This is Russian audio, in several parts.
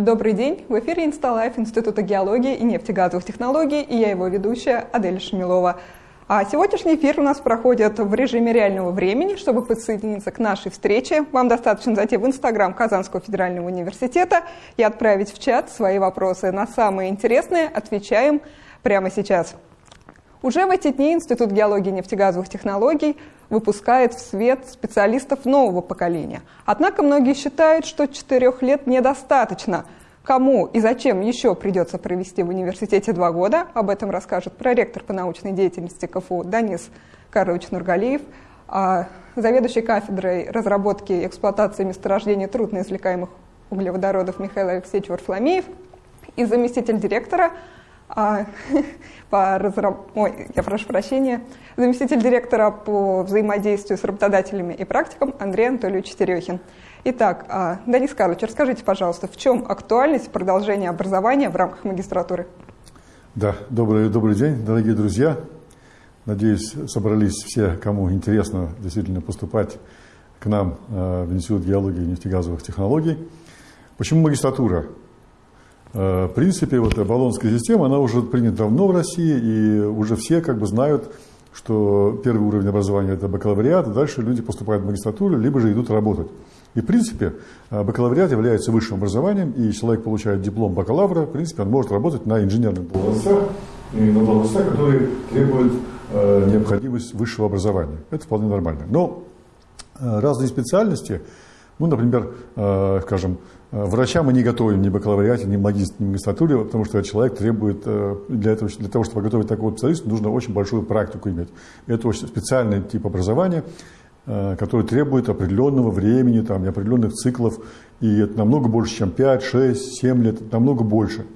Добрый день! В эфире Инсталайф Института геологии и нефтегазовых технологий и я его ведущая Адель Шмилова. А сегодняшний эфир у нас проходит в режиме реального времени. Чтобы подсоединиться к нашей встрече, вам достаточно зайти в Инстаграм Казанского федерального университета и отправить в чат свои вопросы. На самые интересные отвечаем прямо сейчас. Уже в эти дни Институт геологии и нефтегазовых технологий выпускает в свет специалистов нового поколения. Однако многие считают, что четырех лет недостаточно. Кому и зачем еще придется провести в университете два года, об этом расскажет проректор по научной деятельности КФУ Данис Карлович Нургалиев, а заведующий кафедрой разработки и эксплуатации месторождений трудноизвлекаемых углеводородов Михаил Алексеевич Варфломеев и заместитель директора а, по разраб... Ой, я прошу прощения, заместитель директора по взаимодействию с работодателями и практикам Андрей Анатольевич Терехин. Итак, а, Денис Карлович, расскажите, пожалуйста, в чем актуальность продолжения образования в рамках магистратуры? Да, добрый, добрый день, дорогие друзья. Надеюсь, собрались все, кому интересно действительно поступать к нам а, в Институт геологии и нефтегазовых технологий. Почему магистратура? Э, в принципе, вот баллонская система, она уже принята давно в России, и уже все как бы знают, что первый уровень образования – это бакалавриат, и дальше люди поступают в магистратуру, либо же идут работать. И, в принципе, э, бакалавриат является высшим образованием, и человек получает диплом бакалавра, в принципе, он может работать на инженерных должностях, и на должностях, которые требуют э, необходимость высшего образования. Это вполне нормально. Но э, разные специальности, ну, например, э, скажем, Э, врача мы не готовим ни в бакалавриате, ни в магистр, ни в магистратуре, потому что человек требует, э, для, этого, для того, чтобы подготовить такого специалиста, нужно очень большую практику иметь. Это очень специальный тип образования, э, который требует определенного времени, там, определенных циклов, и это намного больше, чем 5, 6, 7 лет, намного больше.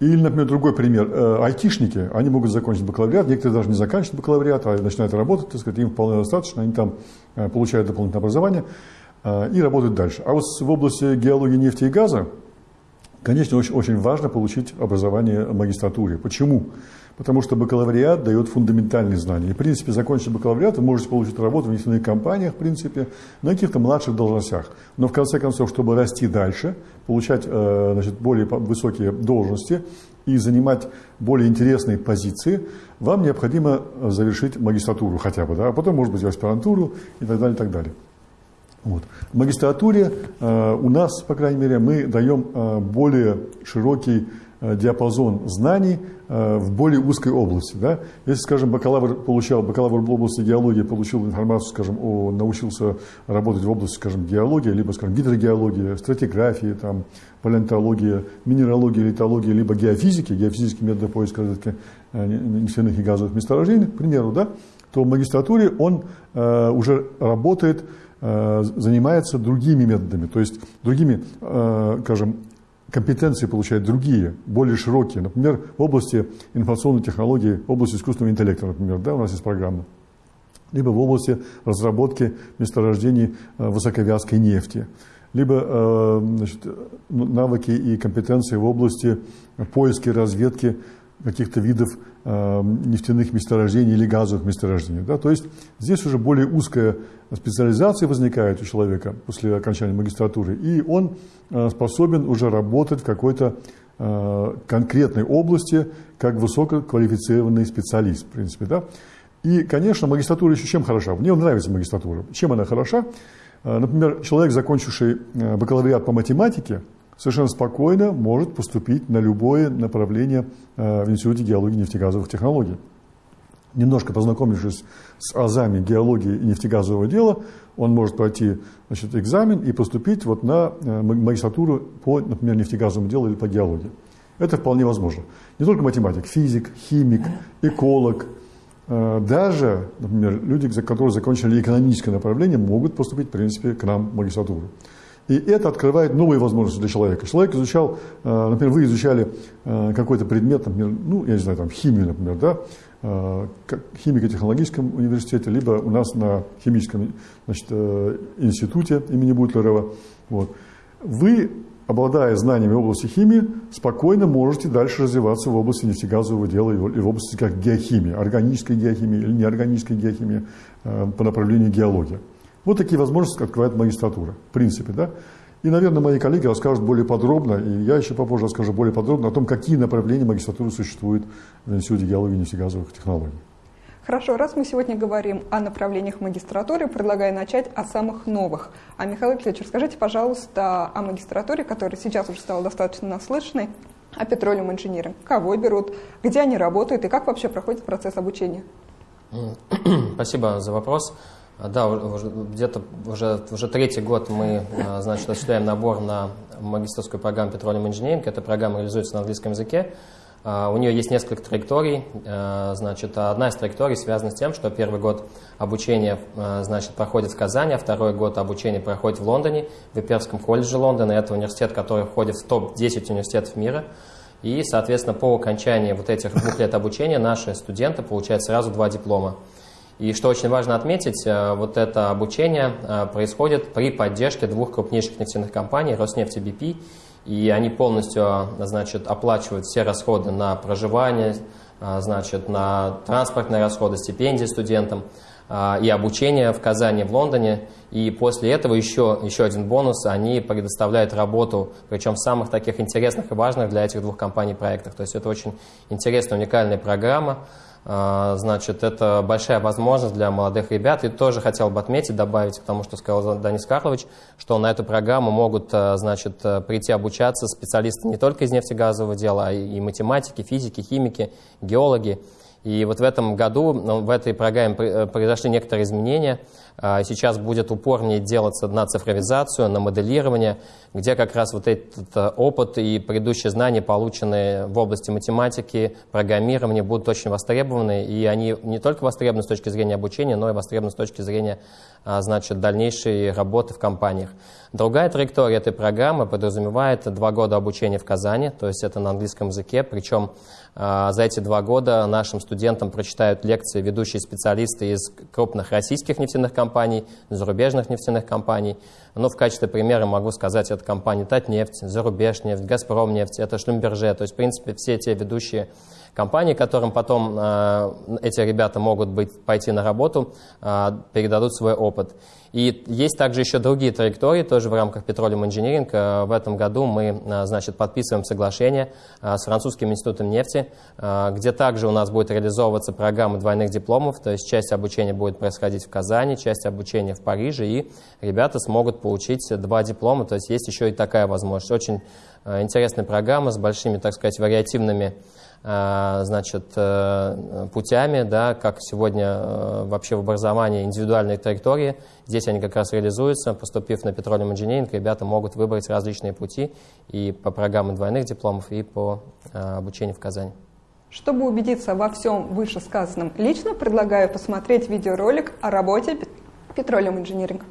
Или, например, другой пример. Айтишники, они могут закончить бакалавриат, некоторые даже не заканчивают бакалавриат, а начинают работать, так сказать, им вполне достаточно, они там получают дополнительное образование. А, и работать дальше. А вот в области геологии нефти и газа, конечно, очень, очень важно получить образование в магистратуре. Почему? Потому что бакалавриат дает фундаментальные знания. И, в принципе, закончив бакалавриат, вы можете получить работу в нефтяных компаниях, в принципе, на каких-то младших должностях. Но, в конце концов, чтобы расти дальше, получать э, значит, более высокие должности и занимать более интересные позиции, вам необходимо завершить магистратуру хотя бы, да, а потом, может быть, аспирантуру и так далее, и так далее. Вот. В магистратуре э, у нас, по крайней мере, мы даем э, более широкий э, диапазон знаний э, в более узкой области. Да? Если, скажем, бакалавр получал, бакалавр в области геологии получил информацию, скажем, о, научился работать в области, скажем, геологии, либо, скажем, гидрогеологии, стратиграфии, там, палеонтологии, минералогии, литологии, либо геофизики, геофизические методы поиска разведки э, нефтяных и газовых месторождений, к примеру, да, то в магистратуре он э, уже работает занимается другими методами, то есть другими, э, скажем, компетенции получает другие, более широкие. Например, в области информационной технологии, в области искусственного интеллекта, например, да, у нас есть программа. Либо в области разработки месторождений э, высоковязкой нефти. Либо значит, навыки и компетенции в области поиска и разведки каких-то видов э, нефтяных месторождений или газовых месторождений. Да? То есть здесь уже более узкая специализация возникает у человека после окончания магистратуры, и он э, способен уже работать в какой-то э, конкретной области как высококвалифицированный специалист, в принципе. Да? И, конечно, магистратура еще чем хороша? Мне нравится магистратура. Чем она хороша? Э, например, человек, закончивший бакалавриат по математике, совершенно спокойно может поступить на любое направление э, в Институте геологии и нефтегазовых технологий. Немножко познакомившись с азами геологии и нефтегазового дела, он может пройти значит, экзамен и поступить вот на э, магистратуру по, например, нефтегазовому делу или по геологии. Это вполне возможно. Не только математик, физик, химик, эколог, э, даже, например, люди, которые закончили экономическое направление, могут поступить, в принципе, к нам в магистратуру. И это открывает новые возможности для человека. Человек изучал, э, например, вы изучали э, какой-то предмет, например, ну, я не знаю, там, химию, например, да, э, химико-технологическом университете, либо у нас на химическом значит, институте имени Бутлерова. Вот. Вы, обладая знаниями в области химии, спокойно можете дальше развиваться в области нефтегазового дела и в области как геохимии, органической геохимии или неорганической геохимии по направлению геологии. Вот такие возможности открывает магистратура, в принципе, да. И, наверное, мои коллеги расскажут более подробно, и я еще попозже расскажу более подробно о том, какие направления магистратуры существуют в Институте геологии и нефтегазовых технологий. Хорошо, раз мы сегодня говорим о направлениях магистратуры, предлагаю начать о самых новых. А, Михаил Алексеевич, расскажите, пожалуйста, о магистратуре, которая сейчас уже стала достаточно наслышанной, о петролиум инжиниринг. Кого берут, где они работают и как вообще проходит процесс обучения? Спасибо за вопрос. Да, где-то уже, уже третий год мы значит, осуществляем набор на магистрскую программу Petroleum Engineering. Эта программа реализуется на английском языке. А, у нее есть несколько траекторий. А, значит, одна из траекторий связана с тем, что первый год обучения а, значит, проходит в Казани, а второй год обучения проходит в Лондоне, в Иперском колледже Лондона. Это университет, который входит в топ-10 университетов мира. И, соответственно, по окончании вот этих двух лет обучения наши студенты получают сразу два диплома. И что очень важно отметить, вот это обучение происходит при поддержке двух крупнейших нефтяных компаний, Роснефть и BP, и они полностью значит, оплачивают все расходы на проживание, значит, на транспортные расходы, стипендии студентам и обучение в Казани, в Лондоне. И после этого еще, еще один бонус, они предоставляют работу, причем в самых таких интересных и важных для этих двух компаний проектах. То есть это очень интересная, уникальная программа. А, значит, это большая возможность для молодых ребят. И тоже хотел бы отметить, добавить, потому что сказал Данис Карлович, что на эту программу могут а, значит, прийти обучаться специалисты не только из нефтегазового дела, а и математики, физики, химики, геологи. И вот в этом году ну, в этой программе э, произошли некоторые изменения. А, сейчас будет упорнее делаться на цифровизацию, на моделирование, где как раз вот этот э, опыт и предыдущие знания, полученные в области математики, программирования, будут очень востребованы. И они не только востребованы с точки зрения обучения, но и востребованы с точки зрения а, значит, дальнейшей работы в компаниях. Другая траектория этой программы подразумевает два года обучения в Казани, то есть это на английском языке, причем за эти два года нашим студентам прочитают лекции ведущие специалисты из крупных российских нефтяных компаний, зарубежных нефтяных компаний. Но в качестве примера могу сказать, это компании Татнефть, Зарубежнефть, Газпромнефть, это Шлюмберже. То есть, в принципе, все те ведущие компании, которым потом э, эти ребята могут быть, пойти на работу, э, передадут свой опыт. И есть также еще другие траектории, тоже в рамках Petroleum Engineering. Э, в этом году мы значит, подписываем соглашение с Французским институтом нефти, где также у нас будет реализовываться программа двойных дипломов, то есть часть обучения будет происходить в Казани, часть обучения в Париже, и ребята смогут получить два диплома, то есть есть еще и такая возможность. Очень интересная программа с большими, так сказать, вариативными значит, э, путями, да, как сегодня э, вообще в образовании индивидуальные траектории. Здесь они как раз реализуются. Поступив на Petroleum Engineering, ребята могут выбрать различные пути и по программе двойных дипломов, и по обучению в Казани. Чтобы убедиться во всем вышесказанном лично, предлагаю посмотреть видеоролик о работе Petroleum Engineering.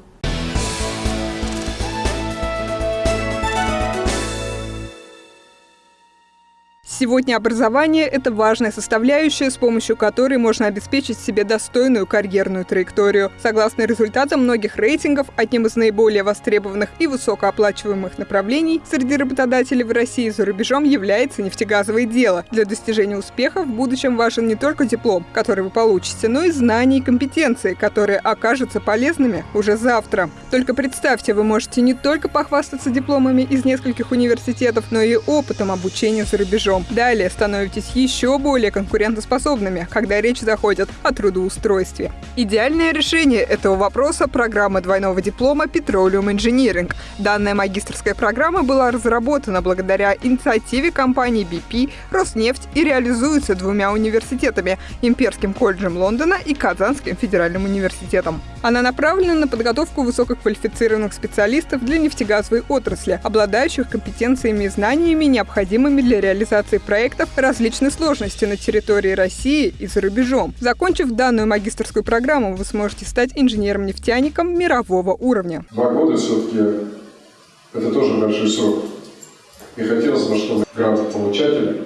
Сегодня образование – это важная составляющая, с помощью которой можно обеспечить себе достойную карьерную траекторию. Согласно результатам многих рейтингов, одним из наиболее востребованных и высокооплачиваемых направлений среди работодателей в России и за рубежом является нефтегазовое дело. Для достижения успеха в будущем важен не только диплом, который вы получите, но и знания и компетенции, которые окажутся полезными уже завтра. Только представьте, вы можете не только похвастаться дипломами из нескольких университетов, но и опытом обучения за рубежом. Далее становитесь еще более конкурентоспособными, когда речь заходит о трудоустройстве. Идеальное решение этого вопроса – программа двойного диплома Petroleum Engineering. Данная магистрская программа была разработана благодаря инициативе компании BP, Роснефть и реализуется двумя университетами – Имперским колледжем Лондона и Казанским федеральным университетом. Она направлена на подготовку высококвалифицированных специалистов для нефтегазовой отрасли, обладающих компетенциями и знаниями, необходимыми для реализации реализации проектов различной сложности на территории России и за рубежом. Закончив данную магистрскую программу, вы сможете стать инженером-нефтяником мирового уровня. Два года все-таки это тоже большой срок. И хотелось бы, чтобы грантополучатели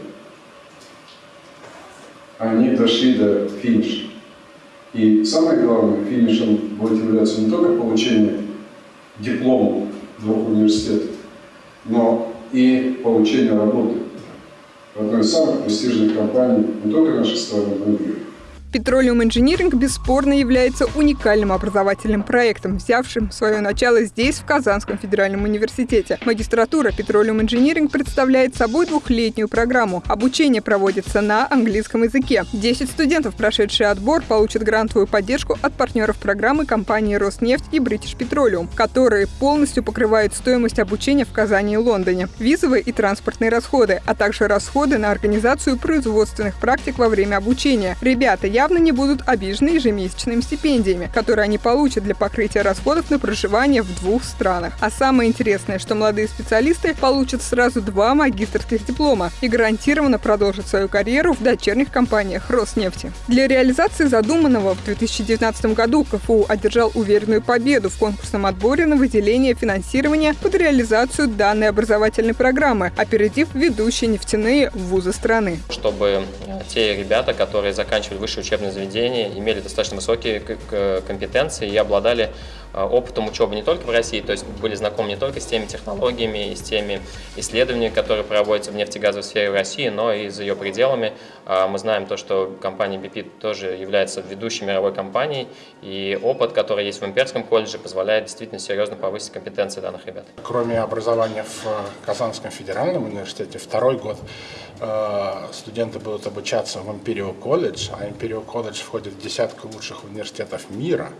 они дошли до финиша. И самое главное, финишем будет являться не только получение диплома двух университетов, но и получение работы в одной из самых престижных компаний не только нашей страны, но и мира. Petroleum Engineering бесспорно является уникальным образовательным проектом, взявшим свое начало здесь, в Казанском федеральном университете. Магистратура Petroleum Engineering представляет собой двухлетнюю программу. Обучение проводится на английском языке. Десять студентов, прошедшие отбор, получат грантовую поддержку от партнеров программы компании «Роснефть» и British Petroleum, которые полностью покрывают стоимость обучения в Казани и Лондоне, визовые и транспортные расходы, а также расходы на организацию производственных практик во время обучения. Ребята явно не будут обижены ежемесячными стипендиями, которые они получат для покрытия расходов на проживание в двух странах. А самое интересное, что молодые специалисты получат сразу два магистрских диплома и гарантированно продолжат свою карьеру в дочерних компаниях Роснефти. Для реализации задуманного в 2019 году КФУ одержал уверенную победу в конкурсном отборе на выделение финансирования под реализацию данной образовательной программы, опередив ведущие нефтяные вузы страны. Чтобы те ребята, которые заканчивали высшее учебное заведение, имели достаточно высокие компетенции и обладали опытом учебы не только в России, то есть были знакомы не только с теми технологиями и с теми исследованиями, которые проводятся в нефтегазовой сфере в России, но и за ее пределами. А, мы знаем то, что компания BP тоже является ведущей мировой компанией, и опыт, который есть в Имперском колледже, позволяет действительно серьезно повысить компетенции данных ребят. Кроме образования в э, Казанском федеральном университете, второй год э, студенты будут обучаться в Imperial College, а Imperial College входит в десятку лучших университетов мира,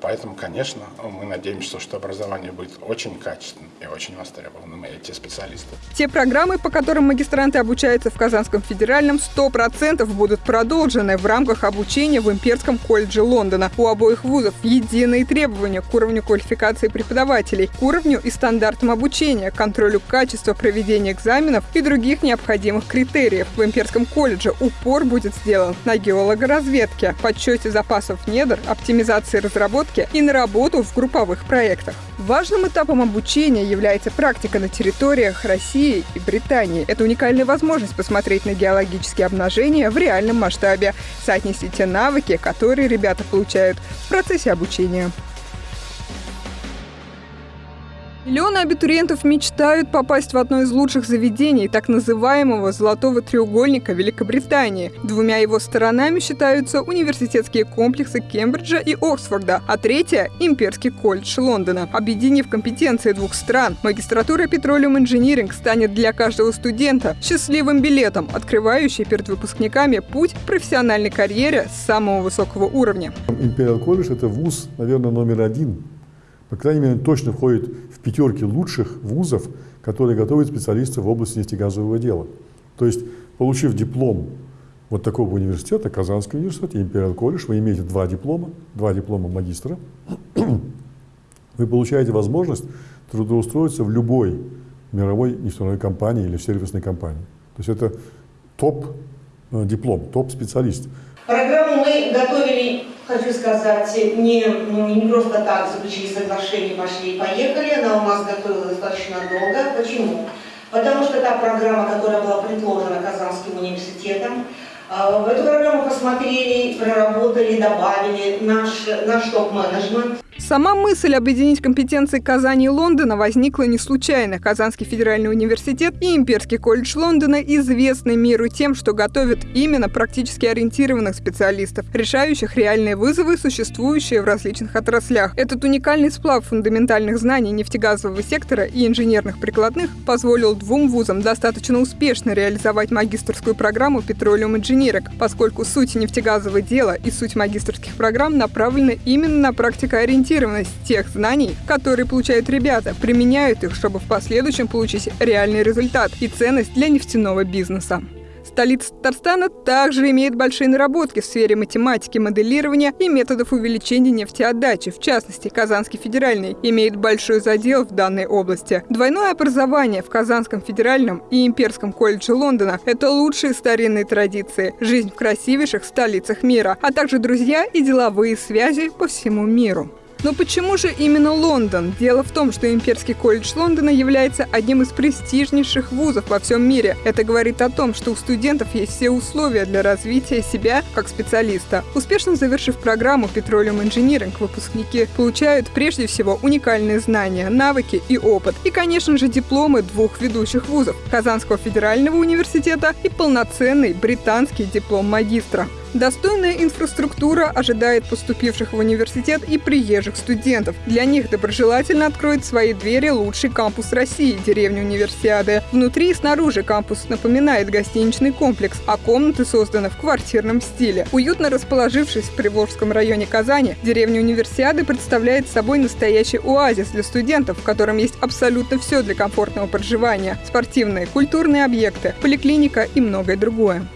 поэтому, конечно, мы надеемся, что образование будет очень качественным и очень востребованным, и эти специалисты. Те программы, по которым магистранты обучаются в Казанском федеральном, 100% будут продолжены в рамках обучения в Имперском колледже Лондона. У обоих вузов единые требования к уровню квалификации преподавателей, к уровню и стандартам обучения, контролю качества проведения экзаменов и других необходимых критериев. В Имперском колледже упор будет сделан на геологоразведке, подсчете запасов недр, оптимизации разработки и на работу в групповых проектах. Важным этапом обучения является практика на территориях России и Британии. Это уникальная возможность посмотреть на геологические обнажения в реальном масштабе, соотнести те навыки, которые ребята получают в процессе обучения. Миллионы абитуриентов мечтают попасть в одно из лучших заведений так называемого «золотого треугольника» Великобритании. Двумя его сторонами считаются университетские комплексы Кембриджа и Оксфорда, а третья – Имперский колледж Лондона. Объединив компетенции двух стран, магистратура Petroleum Engineering станет для каждого студента счастливым билетом, открывающий перед выпускниками путь к профессиональной карьере самого высокого уровня. Imperial колледж – это вуз, наверное, номер один по крайней мере, точно входит в пятерки лучших вузов, которые готовят специалистов в области нефтегазового дела. То есть, получив диплом вот такого университета, Казанский университет и Imperial колледж, вы имеете два диплома, два диплома магистра, вы получаете возможность трудоустроиться в любой мировой нефтяной компании или в сервисной компании. То есть это топ-диплом, э, топ-специалист. Программу мы готовили хочу сказать, не, ну, не просто так заключили соглашение, пошли и поехали. Она у нас готовилась достаточно долго. Почему? Потому что та программа, которая была предложена Казанским университетом, в эту программу посмотрели, проработали, добавили наш, наш топ-менеджмент. Сама мысль объединить компетенции Казани и Лондона возникла не случайно. Казанский федеральный университет и Имперский колледж Лондона известны миру тем, что готовят именно практически ориентированных специалистов, решающих реальные вызовы, существующие в различных отраслях. Этот уникальный сплав фундаментальных знаний нефтегазового сектора и инженерных прикладных позволил двум вузам достаточно успешно реализовать магистрскую программу Petroleum Engineering, поскольку суть нефтегазового дела и суть магистрских программ направлены именно на практикоориентированность тех знаний, которые получают ребята, применяют их, чтобы в последующем получить реальный результат и ценность для нефтяного бизнеса. Столица Татарстана также имеет большие наработки в сфере математики, моделирования и методов увеличения нефтеотдачи. В частности, Казанский федеральный имеет большой задел в данной области. Двойное образование в Казанском федеральном и Имперском колледже Лондона – это лучшие старинные традиции, жизнь в красивейших столицах мира, а также друзья и деловые связи по всему миру. Но почему же именно Лондон? Дело в том, что Имперский колледж Лондона является одним из престижнейших вузов во всем мире. Это говорит о том, что у студентов есть все условия для развития себя как специалиста. Успешно завершив программу Petroleum Engineering, выпускники получают прежде всего уникальные знания, навыки и опыт. И, конечно же, дипломы двух ведущих вузов – Казанского федерального университета и полноценный британский диплом магистра. Достойная инфраструктура ожидает поступивших в университет и приезжих студентов. Для них доброжелательно откроет свои двери лучший кампус России – деревня Универсиады. Внутри и снаружи кампус напоминает гостиничный комплекс, а комнаты созданы в квартирном стиле. Уютно расположившись в Приволжском районе Казани, деревня Универсиады представляет собой настоящий оазис для студентов, в котором есть абсолютно все для комфортного проживания – спортивные, культурные объекты, поликлиника и многое другое.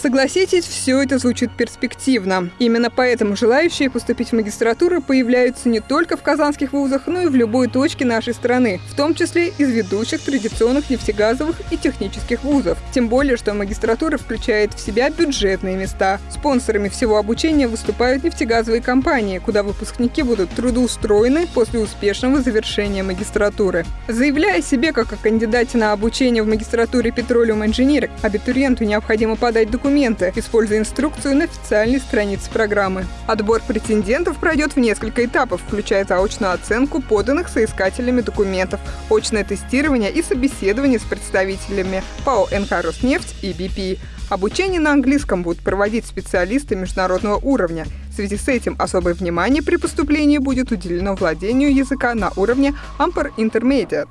Согласитесь, все это звучит перспективно. Именно поэтому желающие поступить в магистратуру появляются не только в казанских вузах, но и в любой точке нашей страны, в том числе из ведущих традиционных нефтегазовых и технических вузов. Тем более, что магистратура включает в себя бюджетные места. Спонсорами всего обучения выступают нефтегазовые компании, куда выпускники будут трудоустроены после успешного завершения магистратуры. Заявляя себе как о кандидате на обучение в магистратуре Petroleum Engineering, абитуриенту необходимо подать документы документы, используя инструкцию на официальной странице программы. Отбор претендентов пройдет в несколько этапов, включая заочную оценку поданных соискателями документов, очное тестирование и собеседование с представителями ПАО «НК Роснефть» и BP. Обучение на английском будут проводить специалисты международного уровня. В связи с этим особое внимание при поступлении будет уделено владению языка на уровне Ampere Intermediate.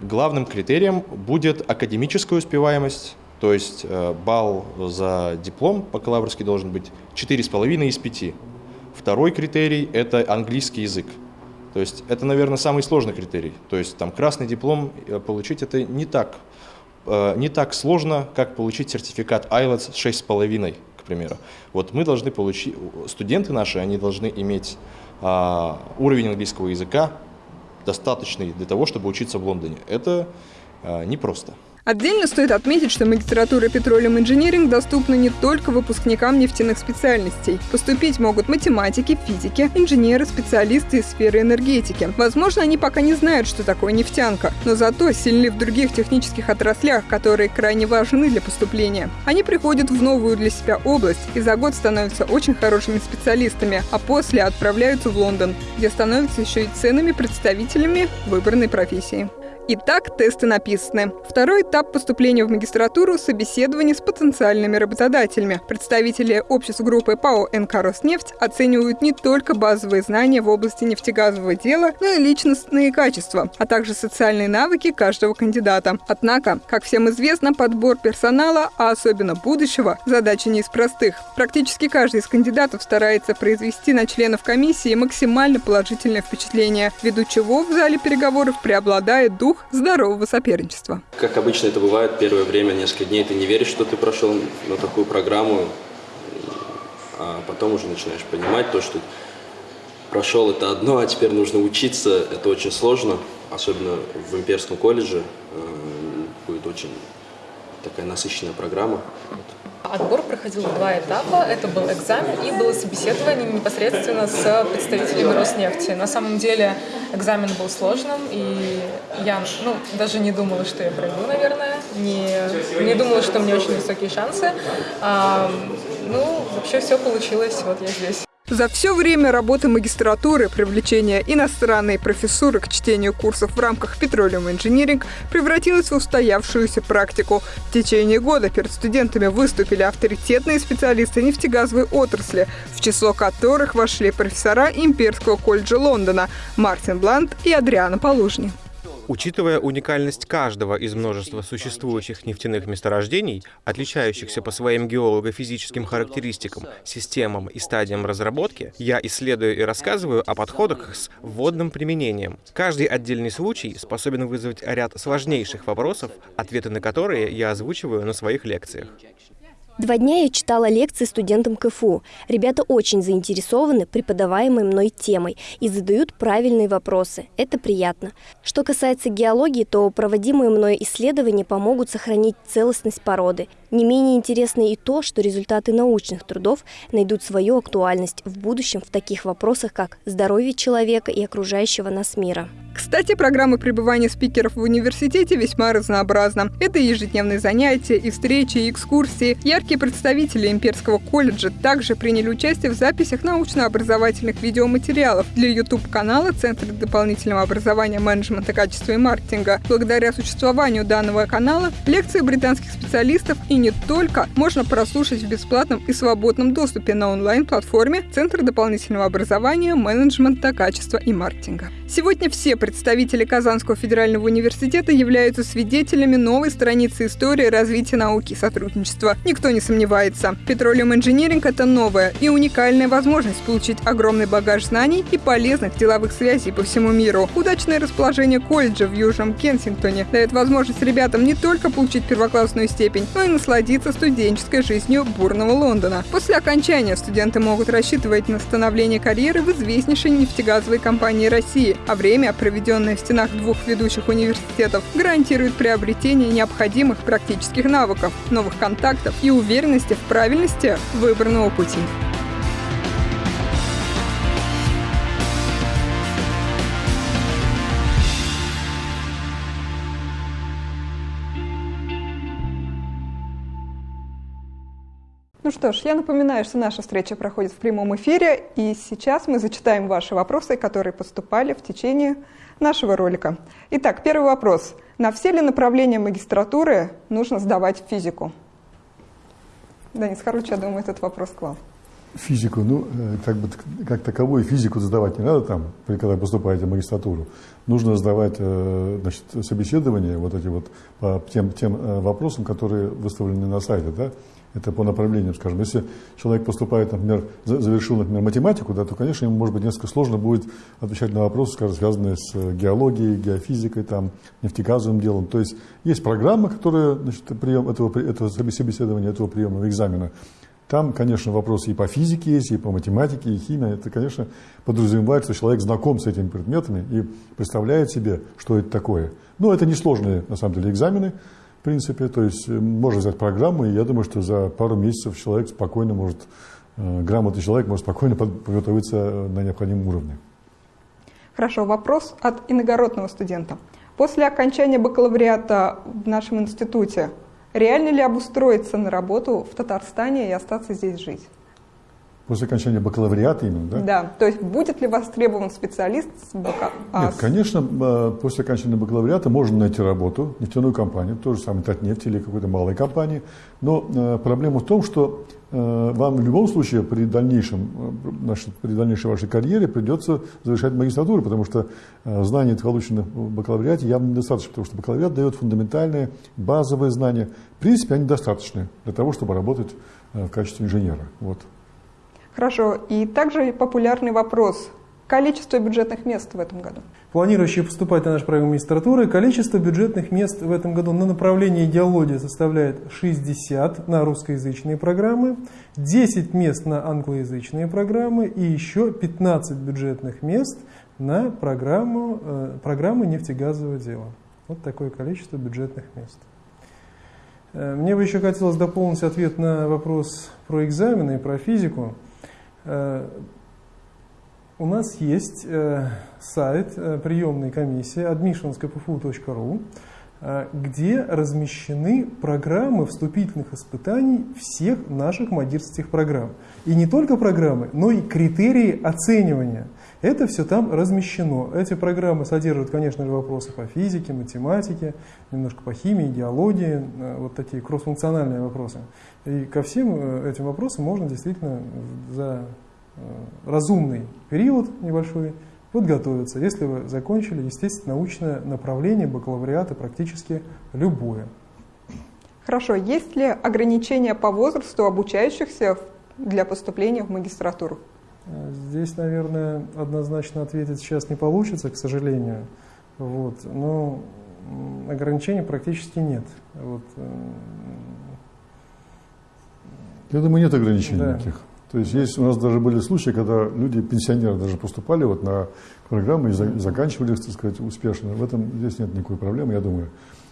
Главным критерием будет академическая успеваемость, то есть э, балл за диплом бакалаврский должен быть 4,5 из 5. Второй критерий – это английский язык. То есть это, наверное, самый сложный критерий. То есть там красный диплом э, получить это не так, э, не так сложно, как получить сертификат IELTS 6,5, к примеру. Вот мы должны получить, студенты наши, они должны иметь а, уровень английского языка достаточный для того, чтобы учиться в Лондоне. Это непросто. Отдельно стоит отметить, что магистратура Petroleum Engineering доступна не только выпускникам нефтяных специальностей. Поступить могут математики, физики, инженеры, специалисты из сферы энергетики. Возможно, они пока не знают, что такое нефтянка, но зато сильны в других технических отраслях, которые крайне важны для поступления. Они приходят в новую для себя область и за год становятся очень хорошими специалистами, а после отправляются в Лондон, где становятся еще и ценными представителями выбранной профессии. Итак, тесты написаны. Второй этап поступления в магистратуру – собеседование с потенциальными работодателями. Представители общества группы ПАО «НК Роснефть» оценивают не только базовые знания в области нефтегазового дела, но и личностные качества, а также социальные навыки каждого кандидата. Однако, как всем известно, подбор персонала, а особенно будущего, задача не из простых. Практически каждый из кандидатов старается произвести на членов комиссии максимально положительное впечатление, ввиду чего в зале переговоров преобладает дух дух здорового соперничества. Как обычно это бывает, первое время, несколько дней ты не веришь, что ты прошел на такую программу, а потом уже начинаешь понимать то, что прошел это одно, а теперь нужно учиться, это очень сложно, особенно в имперском колледже, э, будет очень такая насыщенная программа. Отбор проходил в два этапа. Это был экзамен и было собеседование непосредственно с представителями Роснефти. На самом деле экзамен был сложным, и я ну, даже не думала, что я пройду, наверное. Не, не думала, что у меня очень высокие шансы. А, ну, вообще все получилось, вот я здесь. За все время работы магистратуры привлечение иностранной профессуры к чтению курсов в рамках Petroleum Engineering превратилось в устоявшуюся практику. В течение года перед студентами выступили авторитетные специалисты нефтегазовой отрасли, в число которых вошли профессора Имперского колледжа Лондона Мартин Блант и Адриана Полужни. Учитывая уникальность каждого из множества существующих нефтяных месторождений, отличающихся по своим геолого-физическим характеристикам, системам и стадиям разработки, я исследую и рассказываю о подходах с вводным применением. Каждый отдельный случай способен вызвать ряд сложнейших вопросов, ответы на которые я озвучиваю на своих лекциях. Два дня я читала лекции студентам КФУ. Ребята очень заинтересованы преподаваемой мной темой и задают правильные вопросы. Это приятно. Что касается геологии, то проводимые мной исследования помогут сохранить целостность породы. Не менее интересно и то, что результаты научных трудов найдут свою актуальность в будущем в таких вопросах, как здоровье человека и окружающего нас мира. Кстати, программа пребывания спикеров в университете весьма разнообразна. Это ежедневные занятия, и встречи, и экскурсии. Яркие представители Имперского колледжа также приняли участие в записях научно-образовательных видеоматериалов для YouTube-канала Центра дополнительного образования менеджмента качества и маркетинга. Благодаря существованию данного канала лекции британских специалистов и не только можно прослушать в бесплатном и свободном доступе на онлайн-платформе Центр дополнительного образования, менеджмента, качества и маркетинга. Сегодня все представители Казанского федерального университета являются свидетелями новой страницы истории развития науки и сотрудничества. Никто не сомневается. Petroleum Engineering – это новая и уникальная возможность получить огромный багаж знаний и полезных деловых связей по всему миру. Удачное расположение колледжа в Южном Кенсингтоне дает возможность ребятам не только получить первоклассную степень, но и насладиться студенческой жизнью бурного Лондона. После окончания студенты могут рассчитывать на становление карьеры в известнейшей нефтегазовой компании России, а время, проведенное в стенах двух ведущих университетов, гарантирует приобретение необходимых практических навыков, новых контактов и уверенности в правильности выбранного пути. Что ж, я напоминаю, что наша встреча проходит в прямом эфире, и сейчас мы зачитаем ваши вопросы, которые поступали в течение нашего ролика. Итак, первый вопрос. На все ли направления магистратуры нужно сдавать физику? Денис Харлович, я думаю, этот вопрос к вам. Физику, ну, э, как бы как таковую физику сдавать не надо там, когда поступаете в магистратуру. Нужно сдавать э, значит, собеседование вот эти вот по тем, тем э, вопросам, которые выставлены на сайте, да, это по направлениям, скажем. Если человек поступает, например, завершил, например, математику, да, то, конечно, ему, может быть, несколько сложно будет отвечать на вопросы, скажем, связанные с э, геологией, геофизикой, там, нефтегазовым делом. То есть есть программа, которая, значит, прием этого, этого собеседования, этого приема экзамена. Там, конечно, вопросы и по физике есть, и по математике, и химии. Это, конечно, подразумевает, что человек знаком с этими предметами и представляет себе, что это такое. Но это несложные, на самом деле, экзамены в принципе. То есть э, можно взять программу, и я думаю, что за пару месяцев человек спокойно может, э, грамотный человек может спокойно подготовиться э, на необходимом уровне. Хорошо, вопрос от иногородного студента. После окончания бакалавриата в нашем институте реально ли обустроиться на работу в Татарстане и остаться здесь жить? После окончания бакалавриата именно, да? Да, то есть будет ли востребован специалист с бака... А, Нет, конечно, после окончания бакалавриата можно найти работу, нефтяную компанию, то же самое Татнефть или какой-то малой компании, но э, проблема в том, что э, вам в любом случае при дальнейшем, значит, при дальнейшей вашей карьере придется завершать магистратуру, потому что э, знаний, полученных в бакалавриате, явно недостаточно, потому что бакалавриат дает фундаментальные, базовые знания. В принципе, они достаточны для того, чтобы работать в качестве инженера. Вот. Хорошо. И также популярный вопрос. Количество бюджетных мест в этом году? Планирующие поступать на нашу программу магистратуры, количество бюджетных мест в этом году на направлении идеология составляет 60 на русскоязычные программы, 10 мест на англоязычные программы и еще 15 бюджетных мест на программу, э, программы нефтегазового дела. Вот такое количество бюджетных мест. Э, мне бы еще хотелось дополнить ответ на вопрос про экзамены и про физику. Э, у нас есть э, сайт э, приемной комиссии admissionskpfu.ru, где размещены программы вступительных испытаний всех наших магистрских программ. И не только программы, но и критерии оценивания. Это все там размещено. Эти программы содержат, конечно же, вопросы по физике, математике, немножко по химии, геологии, вот такие кроссфункциональные вопросы. И ко всем э, этим вопросам можно действительно за э, разумный период небольшой подготовиться, если вы закончили, естественно, научное направление бакалавриата практически любое. Хорошо. Есть ли ограничения по возрасту обучающихся для поступления в магистратуру? Э, здесь, наверное, однозначно ответить сейчас не получится, к сожалению. Вот. Но ограничений практически нет. Вот. Я думаю, нет ограничений да. никаких. То есть, есть у нас даже были случаи, когда люди, пенсионеры даже поступали вот на программы и, за, и заканчивали, так сказать, успешно. В этом здесь нет никакой проблемы, я думаю.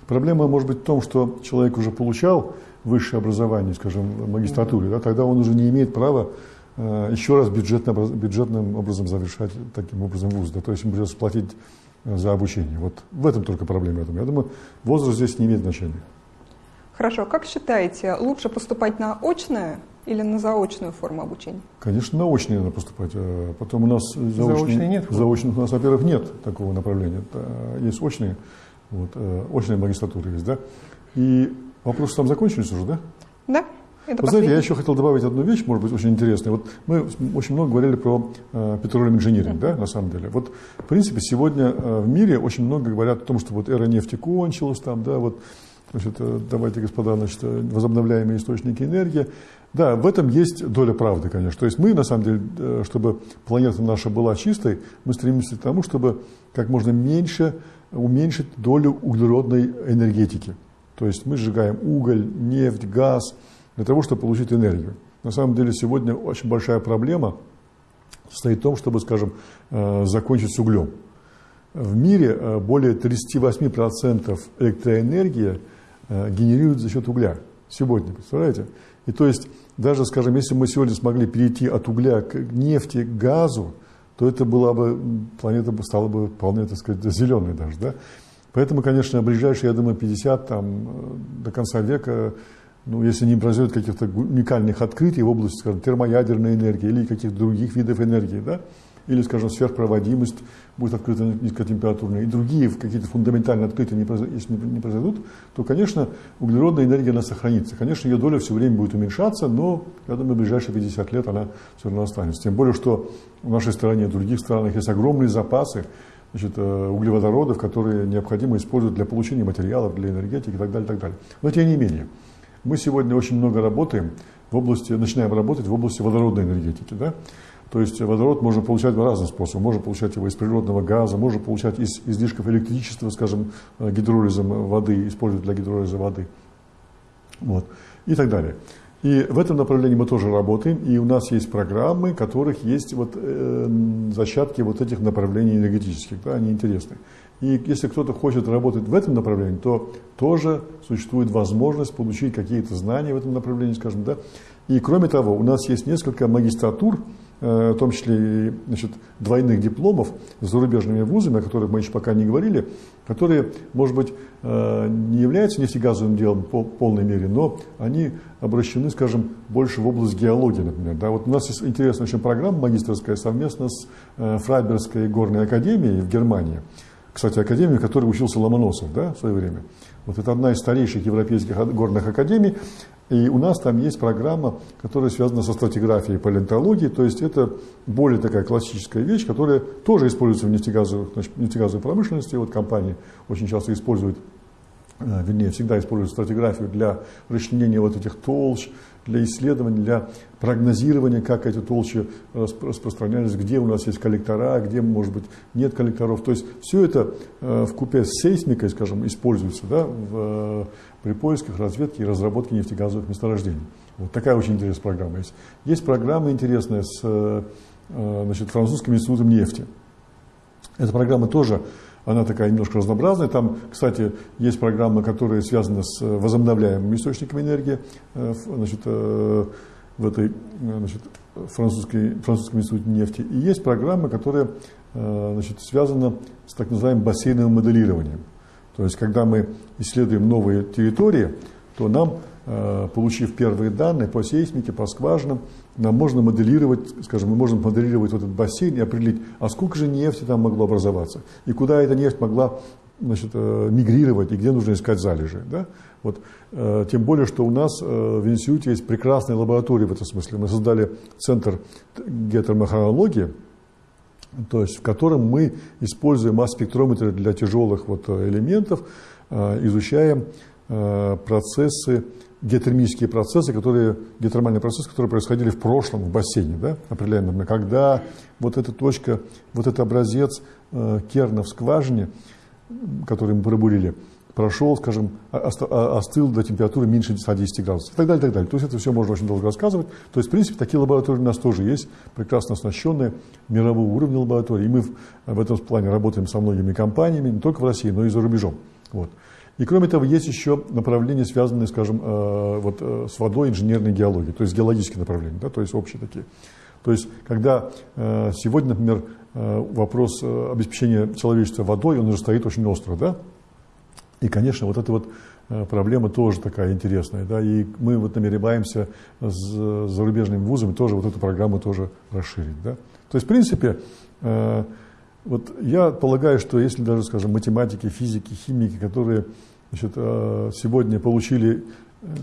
Проблема может быть в том, что человек уже получал высшее образование, скажем, в магистратуре, да, тогда он уже не имеет права э, еще раз бюджетно, бюджетным образом завершать таким образом вуз. Да, то есть ему придется платить э, за обучение. Вот в этом только проблема. Я думаю, я думаю возраст здесь не имеет значения. Хорошо. Как считаете, лучше поступать на очное или на заочную форму обучения? Конечно, на очные надо поступать. А потом у нас заочные, нет. Заочных у нас, во-первых, нет такого направления. Есть очные, вот, э, очные магистратуры есть, да. И Вопросы там закончились уже, да? Да. Это Вы знаете, я еще хотел добавить одну вещь, может быть, очень интересную. Вот мы очень много говорили про э, petroleum engineering, да, на самом деле. Вот, в принципе, сегодня э, в мире очень много говорят о том, что вот эра нефти кончилась, там, да, вот, значит, э, давайте, господа, значит, возобновляемые источники энергии. Да, в этом есть доля правды, конечно. То есть мы, на самом деле, э, чтобы планета наша была чистой, мы стремимся к тому, чтобы как можно меньше уменьшить долю углеродной энергетики. То есть мы сжигаем уголь, нефть, газ – для того, чтобы получить энергию. На самом деле сегодня очень большая проблема состоит в том, чтобы, скажем, э, закончить с углем. В мире э, более 38% электроэнергии э, генерируют за счет угля. Сегодня, представляете? И то есть, даже, скажем, если мы сегодня смогли перейти от угля к нефти, к газу, то это была бы, планета стала бы вполне, так сказать, зеленой даже, да? Поэтому, конечно, ближайшие, я думаю, 50, там, до конца века ну, если не произойдет каких-то уникальных открытий в области, скажем, термоядерной энергии или каких-то других видов энергии, да, или, скажем, сверхпроводимость будет открыта низкотемпературная, и другие какие-то фундаментальные открытия, не произойдут, если не произойдут, то, конечно, углеродная энергия, она сохранится. Конечно, ее доля все время будет уменьшаться, но, я думаю, в ближайшие 50 лет она все равно останется. Тем более, что в нашей стране и в других странах есть огромные запасы значит, э, углеводородов, которые необходимо использовать для получения материалов, для энергетики и так далее, и так далее. Но тем не менее, мы сегодня очень много работаем в области, начинаем работать в области водородной энергетики. Да? То есть водород можно получать в разных способах. Можно получать его из природного газа, можно получать из излишков электричества, скажем, э, гидролизом воды, использовать для гидролиза воды. Вот. И так далее. И в этом направлении мы тоже работаем, и у нас есть программы, в которых есть вот, э, зачатки вот этих направлений энергетических, да, они интересны. И если кто-то хочет работать в этом направлении, то тоже существует возможность получить какие-то знания в этом направлении, скажем, да. И кроме того, у нас есть несколько магистратур, э, в том числе и значит, двойных дипломов с зарубежными вузами, о которых мы еще пока не говорили, которые, может быть, э, не являются нефтегазовым делом в полной мере, но они обращены, скажем, больше в область геологии, например. Да, вот у нас есть интересная очень программа магистрская совместно с э, Фрайбергской горной академией в Германии кстати, академию, в которой учился Ломоносов да, в свое время. Вот это одна из старейших европейских горных академий. И у нас там есть программа, которая связана со стратиграфией палеонтологией. То есть это более такая классическая вещь, которая тоже используется в нефтегазовой, нефтегазовой промышленности. Вот компании очень часто используют, э, вернее, всегда используют стратиграфию для расчленения вот этих толщ, для исследований, для прогнозирования, как эти толщи распространялись, где у нас есть коллектора, где, может быть, нет коллекторов. То есть все это э, в купе с сейсмикой, скажем, используется да, в, при поисках, разведке и разработке нефтегазовых месторождений. Вот такая очень интересная программа есть. Есть программа интересная с э, значит, французским институтом нефти. Эта программа тоже она такая немножко разнообразная. Там, кстати, есть программы, которые связаны с возобновляемыми источниками энергии э, значит, э, в этой значит, французской, французском институте нефти. И есть программы, которые э, значит, связаны с так называемым бассейновым моделированием. То есть, когда мы исследуем новые территории, то нам, получив первые данные по сейсмике, по скважинам, нам можно моделировать, скажем, мы можем моделировать вот этот бассейн и определить, а сколько же нефти там могло образоваться, и куда эта нефть могла значит, э, мигрировать, и где нужно искать залежи. Да? Вот, э, тем более, что у нас э, в институте есть прекрасная лаборатория в этом смысле. Мы создали центр геотермохронологии, то есть в котором мы используем масс-спектрометры для тяжелых вот элементов, изучаем процессы геотермические процессы, которые, геотермальные процессы, которые происходили в прошлом в бассейне, да, определяем, например, когда вот эта точка, вот этот образец э, керна в скважине, который мы пробурили, прошел, скажем, остыл до температуры меньше 110 градусов и так далее, и так далее. То есть это все можно очень долго рассказывать. То есть, в принципе, такие лаборатории у нас тоже есть, прекрасно оснащенные, мирового уровня лаборатории. И мы в, в этом плане работаем со многими компаниями, не только в России, но и за рубежом. Вот. И кроме того, есть еще направления, связанные, скажем, э, вот, э, с водой инженерной геологии, то есть геологические направления, да, то есть общие такие. То есть, когда э, сегодня, например, вопрос обеспечения человечества водой, он уже стоит очень остро, да, и, конечно, вот эта вот проблема тоже такая интересная, да, и мы вот намереваемся с зарубежными вузами тоже вот эту программу тоже расширить, да. То есть, в принципе, вот я полагаю, что если даже, скажем, математики, физики, химики, которые значит, сегодня получили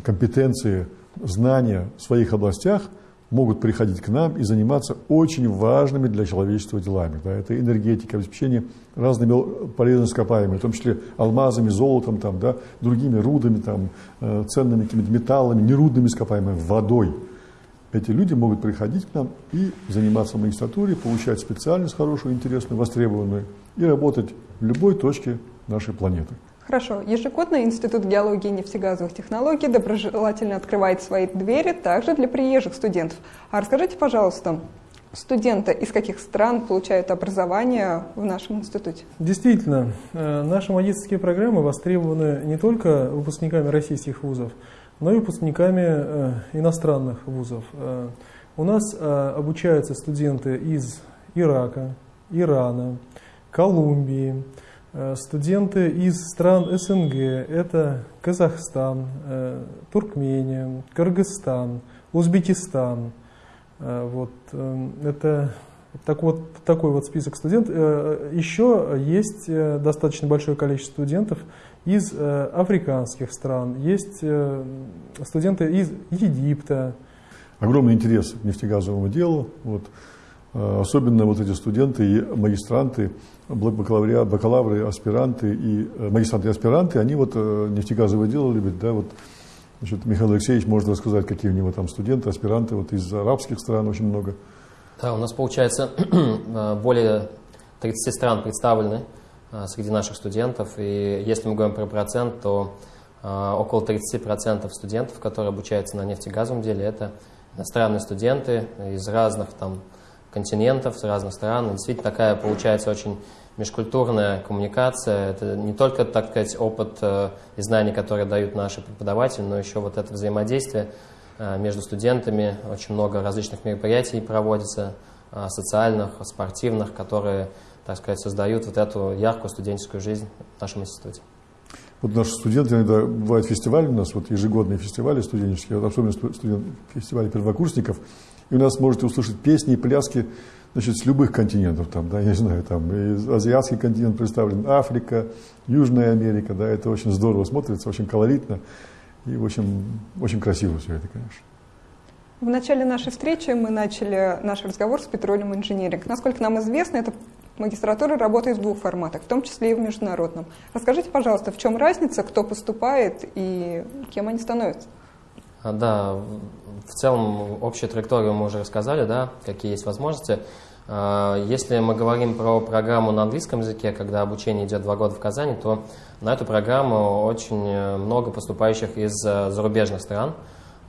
компетенции, знания в своих областях, могут приходить к нам и заниматься очень важными для человечества делами. Да, это энергетика, обеспечение разными полезными ископаемыми, в том числе алмазами, золотом, там, да, другими рудами, там, э, ценными какими-то металлами, нерудными ископаемыми, водой. Эти люди могут приходить к нам и заниматься в магистратуре, получать специальность хорошую, интересную, востребованную и работать в любой точке нашей планеты. Хорошо. Ежегодно Институт геологии и нефтегазовых технологий доброжелательно открывает свои двери также для приезжих студентов. А расскажите, пожалуйста, студенты из каких стран получают образование в нашем институте? Действительно, э, наши магистрские программы востребованы не только выпускниками российских вузов, но и выпускниками э, иностранных вузов. Э, у нас обучаются студенты из Ирака, Ирана, Колумбии, студенты из стран СНГ, это Казахстан, э, Туркмения, Кыргызстан, Узбекистан. Э, вот, это так вот, такой вот список студентов. Еще есть достаточно большое количество студентов из африканских стран, есть студенты из Египта. Огромный интерес к нефтегазовому делу. Вот. Особенно вот эти студенты и магистранты бакалавриат, бакалавры, аспиранты и э, магистранты и аспиранты, они вот э, нефтегазовое дело любят, да, вот Значит, Михаил Алексеевич может рассказать, какие у него там студенты, аспиранты, вот из арабских стран очень много. Да, у нас получается э, более 30 стран представлены среди наших студентов, и если мы говорим про процент, то около 30% студентов, которые обучаются на нефтегазовом деле, это иностранные студенты из разных там континентов, с разных стран. И действительно такая получается очень межкультурная коммуникация. Это не только, так сказать, опыт э, и знания, которые дают наши преподаватели, но еще вот это взаимодействие э, между студентами. Очень много различных мероприятий проводится, э, социальных, спортивных, которые, так сказать, создают вот эту яркую студенческую жизнь в нашем институте. Вот наши студенты, иногда бывают фестивали у нас, вот ежегодные фестивали студенческие, вот особенно студент, фестивали первокурсников, и у нас можете услышать песни и пляски значит, с любых континентов, там, да, я не знаю, там, и азиатский континент представлен, Африка, Южная Америка, да, это очень здорово смотрится, очень колоритно и очень, очень красиво все это, конечно. В начале нашей встречи мы начали наш разговор с Petroleum Engineering. Насколько нам известно, эта магистратура работает в двух форматах, в том числе и в международном. Расскажите, пожалуйста, в чем разница, кто поступает и кем они становятся? А, да, в целом общую траекторию мы уже рассказали, да, какие есть возможности. А, если мы говорим про программу на английском языке, когда обучение идет два года в Казани, то на эту программу очень э, много поступающих из э, зарубежных стран.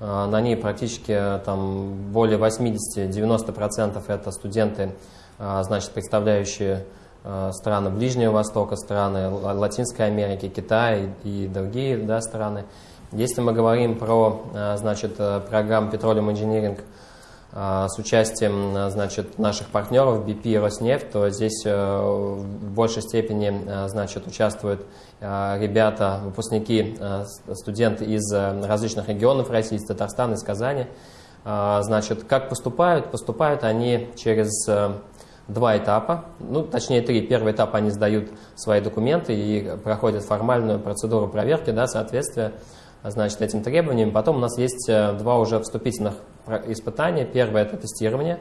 А, на ней практически там, более 80-90% это студенты, значит, представляющие страны Ближнего Востока, страны Латинской Америки, Китай и другие да, страны. Если мы говорим про э, значит, э, программу Petroleum Engineering э, с участием значит, наших партнеров BP и Роснефть, то здесь в большей степени значит, участвуют ребята, выпускники, студенты из различных регионов России, из Татарстана, из Казани. Значит, как поступают? Поступают они через два этапа, ну, точнее три. Первый этап они сдают свои документы и проходят формальную процедуру проверки да, соответствия значит, этим требованиям. Потом у нас есть э, два уже вступительных испытания. Первое – это тестирование,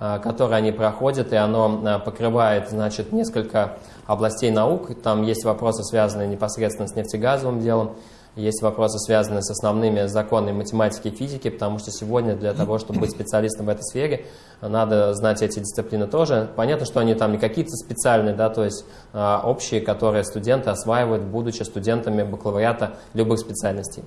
э, которое они проходят, и оно э, покрывает значит, несколько областей наук. Там есть вопросы, связанные непосредственно с нефтегазовым делом, есть вопросы, связанные с основными законами математики и физики, потому что сегодня для того, чтобы быть специалистом в этой сфере, надо знать эти дисциплины тоже. Понятно, что они там не какие-то специальные, да, то есть э, общие, которые студенты осваивают, будучи студентами бакалавриата любых специальностей.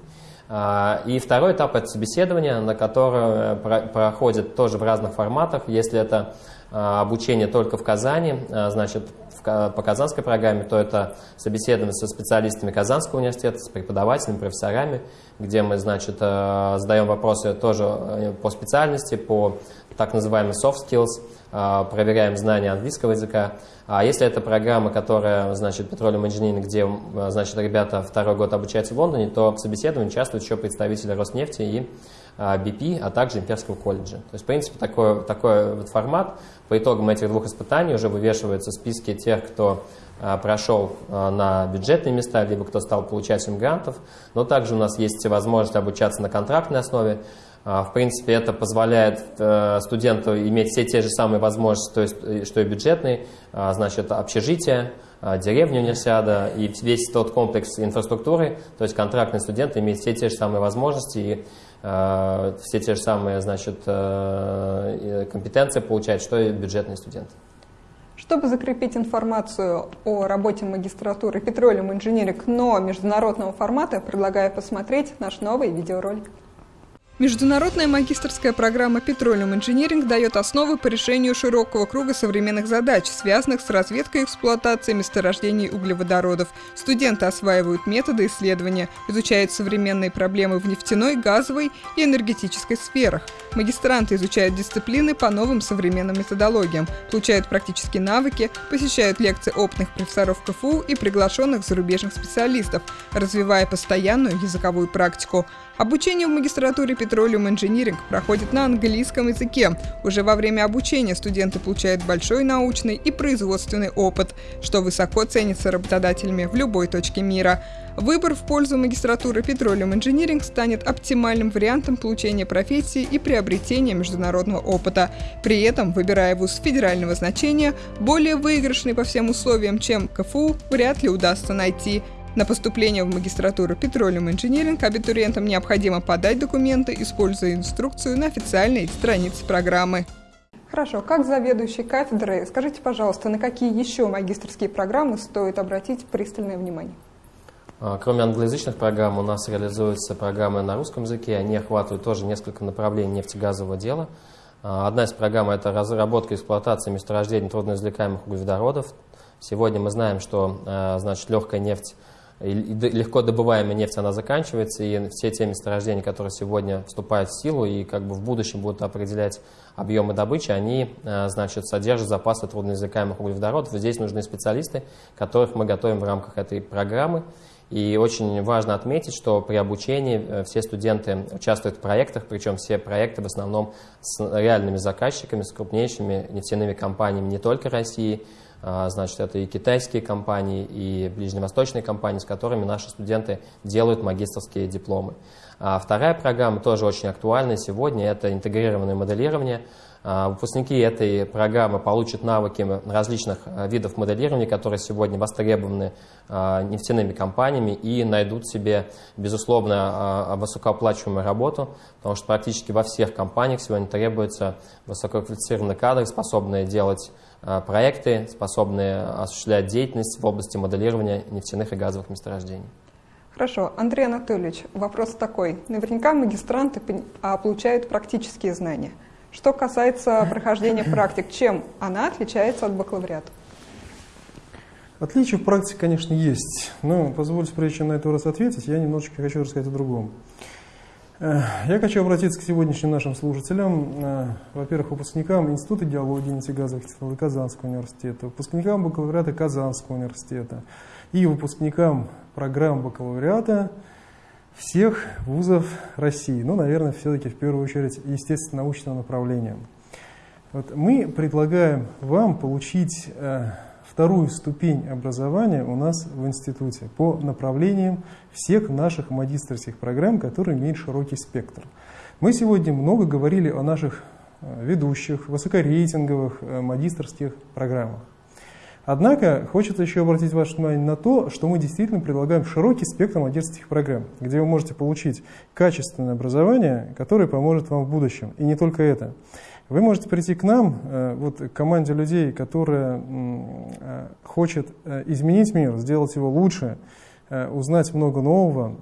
А, и второй этап – это собеседование, на которое проходит тоже в разных форматах. Если это а, обучение только в Казани, значит, по казанской программе, то это собеседование со специалистами Казанского университета, с преподавателями, профессорами, где мы, значит, э, задаем вопросы тоже э, по специальности, по так называемым soft skills, э, проверяем знания английского языка. А если это программа, которая, значит, Petroleum Engineering, где, значит, ребята второй год обучаются в Лондоне, то в собеседовании участвуют еще представители Роснефти и BP, а также Имперского колледжа. То есть, в принципе, такой, такой вот формат. По итогам этих двух испытаний уже вывешиваются списки тех, кто прошел на бюджетные места, либо кто стал получателем грантов. Но также у нас есть возможность обучаться на контрактной основе. В принципе, это позволяет э, студенту иметь все те же самые возможности, то есть, э, что и бюджетный, значит, общежитие, деревня универсиада и весь тот комплекс инфраструктуры, то есть контрактный студент имеет все те же самые возможности и э, все те же самые значит, компетенции получает, что и бюджетный студент. Чтобы закрепить информацию о работе магистратуры Petroleum Engineering, но международного формата, предлагаю посмотреть наш новый видеоролик. Международная магистрская программа Petroleum Engineering дает основы по решению широкого круга современных задач, связанных с разведкой и эксплуатацией месторождений углеводородов. Студенты осваивают методы исследования, изучают современные проблемы в нефтяной, газовой и энергетической сферах. Магистранты изучают дисциплины по новым современным методологиям, получают практические навыки, посещают лекции опытных профессоров КФУ и приглашенных зарубежных специалистов, развивая постоянную языковую практику. Обучение в магистратуре Petroleum Engineering проходит на английском языке. Уже во время обучения студенты получают большой научный и производственный опыт, что высоко ценится работодателями в любой точке мира. Выбор в пользу магистратуры Petroleum Engineering станет оптимальным вариантом получения профессии и приобретения международного опыта. При этом, выбирая вуз федерального значения, более выигрышный по всем условиям, чем КФУ, вряд ли удастся найти. На поступление в магистратуру Petroleum Engineering абитуриентам необходимо подать документы, используя инструкцию на официальной странице программы. Хорошо, как заведующий кафедрой, скажите, пожалуйста, на какие еще магистрские программы стоит обратить пристальное внимание? А, кроме англоязычных программ, у нас реализуются программы на русском языке. Они охватывают тоже несколько направлений нефтегазового дела. А, одна из программ – это разработка и эксплуатация месторождений трудноизвлекаемых углеводородов. Сегодня мы знаем, что а, значит, легкая нефть легко добываемая нефть, она заканчивается, и все те месторождения, которые сегодня вступают в силу и как бы в будущем будут определять объемы добычи, они, э, значит, содержат запасы трудноизвлекаемых углеводородов. Здесь нужны специалисты, которых мы готовим в рамках этой программы. И очень важно отметить, что при обучении э, все студенты участвуют в проектах, причем все проекты в основном с реальными заказчиками, с крупнейшими нефтяными компаниями не только России, значит, это и китайские компании, и ближневосточные компании, с которыми наши студенты делают магистрские дипломы. А вторая программа тоже очень актуальна сегодня, это интегрированное моделирование. А, выпускники этой программы получат навыки различных видов моделирования, которые сегодня востребованы нефтяными компаниями и найдут себе, безусловно, высокооплачиваемую работу, потому что практически во всех компаниях сегодня требуются высококвалифицированные кадры, способные делать проекты, способные осуществлять деятельность в области моделирования нефтяных и газовых месторождений. Хорошо. Андрей Анатольевич, вопрос такой. Наверняка магистранты а, получают практические знания. Что касается прохождения практик, чем она отличается от бакалавриата? Отличия в практике, конечно, есть. Но позвольте, прежде чем на это раз ответить, я немножечко хочу рассказать о другом. Я хочу обратиться к сегодняшним нашим слушателям, э, во-первых, выпускникам Института идеологии нефтегазовых технологий Казанского университета, выпускникам бакалавриата Казанского университета и выпускникам программ бакалавриата всех вузов России. Ну, наверное, все-таки в первую очередь, естественно, научного направления. Вот мы предлагаем вам получить э, вторую ступень образования у нас в институте по направлениям всех наших магистрских программ, которые имеют широкий спектр. Мы сегодня много говорили о наших э, ведущих, высокорейтинговых э, магистрских программах. Однако хочется еще обратить ваше внимание на то, что мы действительно предлагаем широкий спектр магистрских программ, где вы можете получить качественное образование, которое поможет вам в будущем. И не только это. Вы можете прийти к нам, э, вот к команде людей, которая э, хочет э, изменить мир, сделать его лучше, узнать много нового,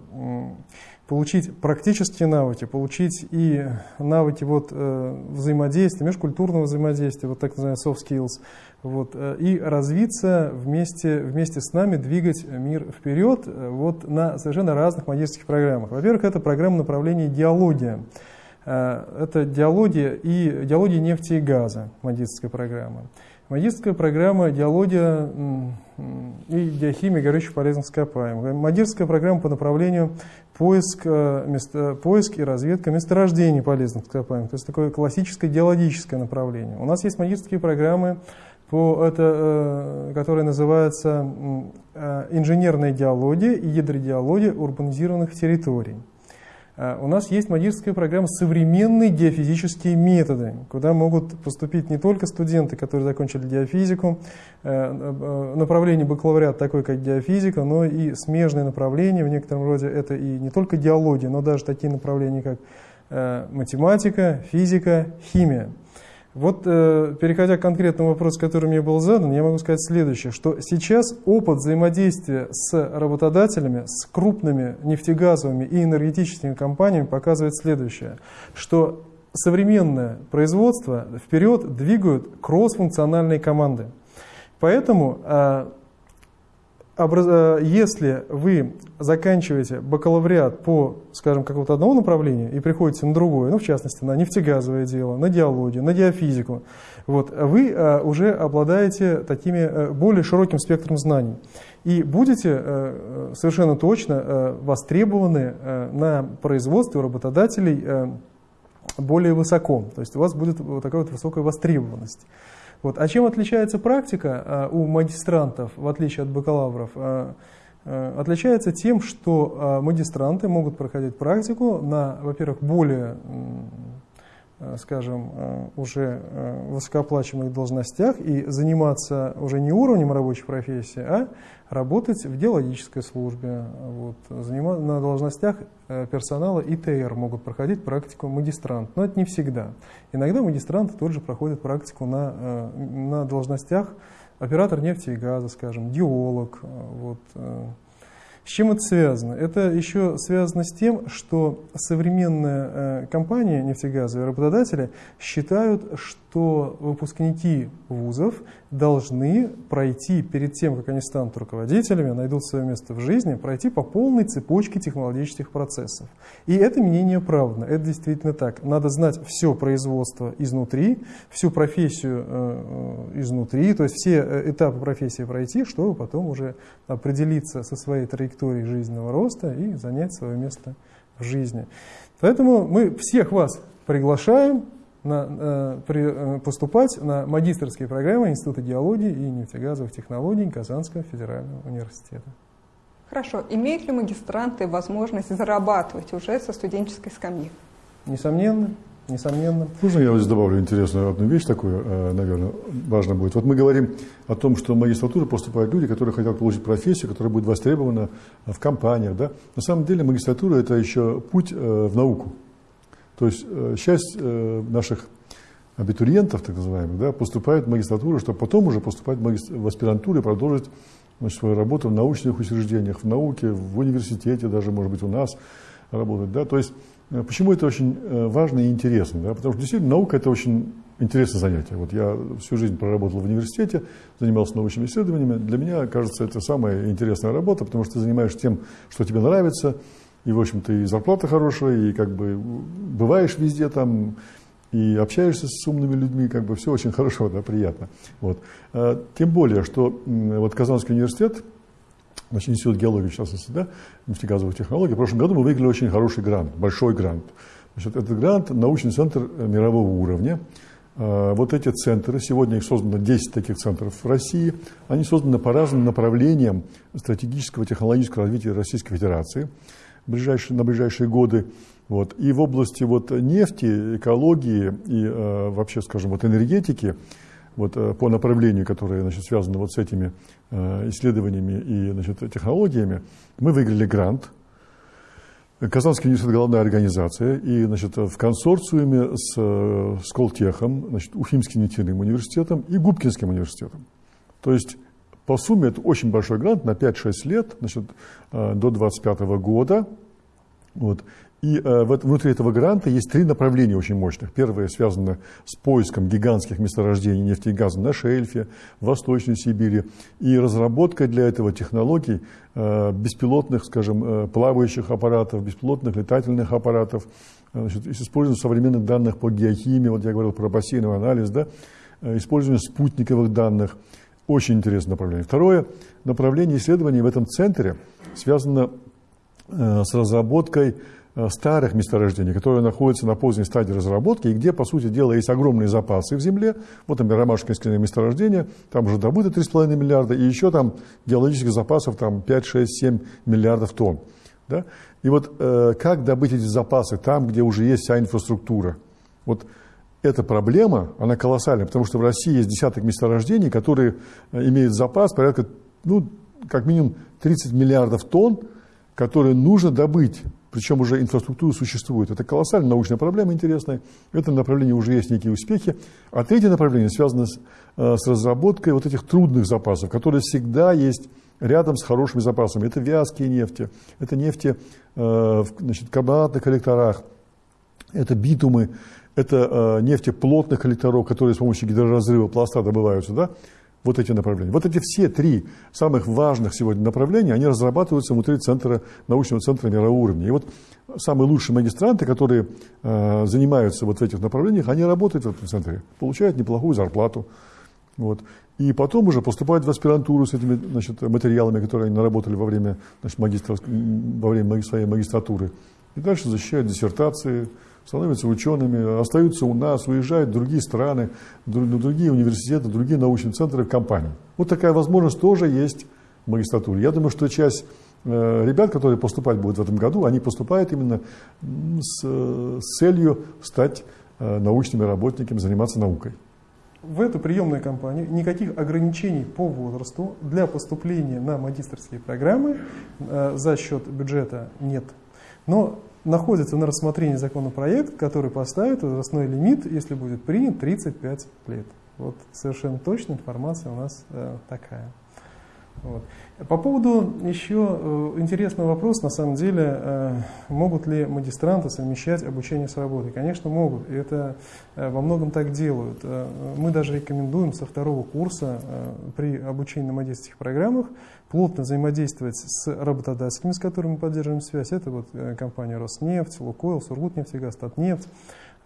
получить практические навыки, получить и навыки вот, взаимодействия, межкультурного взаимодействия, вот так называемые soft skills, вот, и развиться вместе, вместе с нами, двигать мир вперед вот, на совершенно разных магистрских программах. Во-первых, это программа направления «Диалогия». Э, это диалогия и диалогия нефти и газа, магистрская программа. Магистрская программа «Геология и геохимия горючих полезных ископаемых». Магистрская программа по направлению поиск, э, место, поиск и разведка месторождений полезных ископаемых. То есть такое классическое геологическое направление. У нас есть магистрские программы, по, это, э, которые называются э, инженерная геология и гидрогеология урбанизированных территорий. А, у нас есть магистрская программа «Современные геофизические методы», куда могут поступить не только студенты, которые закончили геофизику, э, э, направление бакалавриат такое, как геофизика, но и смежные направления, в некотором роде это и не только геология, но даже такие направления, как э, математика, физика, химия. Вот, э, переходя к конкретному вопросу, который мне был задан, я могу сказать следующее, что сейчас опыт взаимодействия с работодателями, с крупными нефтегазовыми и энергетическими компаниями показывает следующее, что современное производство вперед двигают кросс-функциональные команды. Поэтому Э, если вы заканчиваете бакалавриат по, скажем, какому-то одному направлению и приходите на другое, ну, в частности, на нефтегазовое дело, на геологию, на геофизику, вот, вы а, уже обладаете такими а, более широким спектром знаний и будете совершенно точно востребованы на производстве работодателей более высоко. То есть у вас будет вот такая вот высокая востребованность. Вот. А чем отличается практика а, у магистрантов, в отличие от бакалавров? А, а, отличается тем, что магистранты могут проходить практику на, во-первых, более скажем, уже высокооплачиваемых должностях и заниматься уже не уровнем рабочей профессии, а работать в геологической службе. Вот, заниматься на должностях персонала ИТР могут проходить практику магистрант, но это не всегда. Иногда магистранты тоже проходят практику на, на должностях оператор нефти и газа, скажем, геолог, вот, с чем это связано? Это еще связано с тем, что современные э, компании нефтегазовые, работодатели считают, что выпускники вузов должны пройти перед тем, как они станут руководителями, найдут свое место в жизни, пройти по полной цепочке технологических процессов. И это мнение оправдано, это действительно так. Надо знать все производство изнутри, всю профессию э, э изнутри, то есть все э, этапы профессии пройти, чтобы потом уже определиться со своей траекторией жизненного роста и занять свое место в жизни. Поэтому мы всех вас приглашаем на, э, при, э, поступать на магистрские программы Института геологии и нефтегазовых технологий Казанского федерального университета. Хорошо. Имеют ли магистранты возможность зарабатывать уже со студенческой скамьи? Несомненно. Несомненно. Можно я вот здесь добавлю интересную одну вещь такую, э, наверное, важно будет. Вот мы говорим о том, что в магистратуру поступают люди, которые хотят получить профессию, которая будет востребована в компаниях. Да? На самом деле магистратура – это еще путь в науку. То есть э, часть э, наших абитуриентов, так называемых, да, поступает в магистратуру, чтобы потом уже поступать в аспирантуру и продолжить значит, свою работу в научных учреждениях, в науке, в университете, даже, может быть, у нас работать. Да? То есть, э, почему это очень важно и интересно? Да? Потому что действительно наука – это очень интересное занятие. Вот я всю жизнь проработал в университете, занимался научными исследованиями. Для меня, кажется, это самая интересная работа, потому что ты занимаешься тем, что тебе нравится – и, в общем-то, и зарплата хорошая, и как бы бываешь везде там, и общаешься с умными людьми, как бы все очень хорошо, да, приятно. Вот. А, тем более, что вот Казанский университет, значит, институт геологии, в частности, да, нефтегазовых технологий, в прошлом году мы выиграли очень хороший грант, большой грант. Значит, этот грант – научный центр мирового уровня. А, вот эти центры, сегодня их создано 10 таких центров в России, они созданы по разным направлениям стратегического технологического развития Российской Федерации ближайшие, на ближайшие годы. Вот. И в области вот нефти, экологии и э, вообще, скажем, вот энергетики, вот, э, по направлению, которое значит, связано вот с этими э, исследованиями и значит, технологиями, мы выиграли грант. Казанский университет – главная организация, и значит, в консорциуме с, э, с Колтехом, значит, Уфимским нефтяным университетом и Губкинским университетом. То есть по сумме это очень большой грант на 5-6 лет, значит, э, до 2025 года. Вот. И э, внутри этого гранта есть три направления очень мощных. Первое связано с поиском гигантских месторождений нефти и газа на шельфе, в Восточной Сибири, и разработкой для этого технологий э, беспилотных, скажем, э, плавающих аппаратов, беспилотных летательных аппаратов, э, значит, с использованием современных данных по геохимии, вот я говорил про бассейновый анализ, да, использование спутниковых данных. Очень интересное направление. Второе направление исследований в этом центре связано с разработкой старых месторождений, которые находятся на поздней стадии разработки, и где, по сути дела, есть огромные запасы в земле. Вот, например, Ромашкинское месторождение, там уже добыто 3,5 миллиарда, и еще там геологических запасов там 5, 6, 7 миллиардов тонн. Да? И вот э, как добыть эти запасы там, где уже есть вся инфраструктура? Вот эта проблема, она колоссальная, потому что в России есть десяток месторождений, которые э, имеют запас порядка, ну, как минимум 30 миллиардов тонн, которые нужно добыть причем уже инфраструктура существует. Это колоссальная научная проблема интересная. В этом направлении уже есть некие успехи. А третье направление связано с, э, с разработкой вот этих трудных запасов, которые всегда есть рядом с хорошими запасами. Это вязкие нефти, это нефти э, значит, в карбонатных коллекторах, это битумы, это э, нефти плотных коллекторов, которые с помощью гидроразрыва пласта добываются. Да? вот эти направления. Вот эти все три самых важных сегодня направления, они разрабатываются внутри центра, научного центра мирового уровня. И вот самые лучшие магистранты, которые э, занимаются вот в этих направлениях, они работают в этом центре, получают неплохую зарплату. Вот. И потом уже поступают в аспирантуру с этими значит, материалами, которые они наработали во время, значит, во время своей магистратуры. И дальше защищают диссертации, становятся учеными, остаются у нас, уезжают в другие страны, на другие университеты, другие научные центры, компании. Вот такая возможность тоже есть в магистратуре. Я думаю, что часть э, ребят, которые поступать будут в этом году, они поступают именно с, с целью стать э, научными работниками, заниматься наукой. В эту приемную кампанию никаких ограничений по возрасту для поступления на магистрские программы э, за счет бюджета нет. Но находится на рассмотрении законопроект, который поставит возрастной лимит, если будет принят, 35 лет. Вот совершенно точная информация у нас э, такая. Вот. По поводу еще э, интересный вопрос, на самом деле, э, могут ли магистранты совмещать обучение с работой? Конечно, могут, и это э, во многом так делают. Мы даже рекомендуем со второго курса при обучении на магистрских программах плотно взаимодействовать с работодателями, с которыми мы поддерживаем связь. Это вот компания Роснефть, Лукойл, Сургутнефтегаз, Татнефть.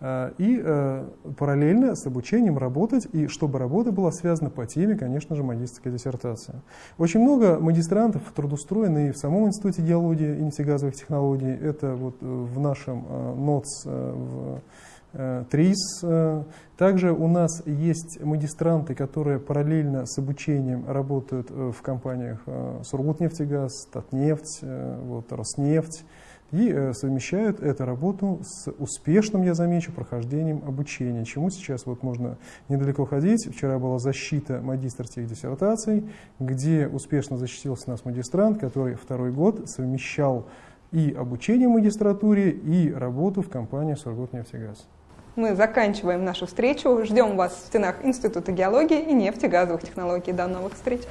Э, и э, параллельно с обучением работать, и чтобы работа была связана по теме, конечно же, магистрской диссертации. Очень много магистрантов трудоустроены и в самом Институте геологии и нефтегазовых технологий. Это вот в нашем НОЦ, в ТРИС. Также у нас есть магистранты, которые параллельно с обучением работают в компаниях Сургутнефтегаз, Татнефть, вот, Роснефть и э, совмещают эту работу с успешным, я замечу, прохождением обучения, чему сейчас вот можно недалеко ходить. Вчера была защита магистрских диссертаций, где успешно защитился нас магистрант, который второй год совмещал и обучение в магистратуре, и работу в компании «Сургутнефтегаз». Мы заканчиваем нашу встречу. Ждем вас в стенах Института геологии и нефтегазовых технологий. До новых встреч!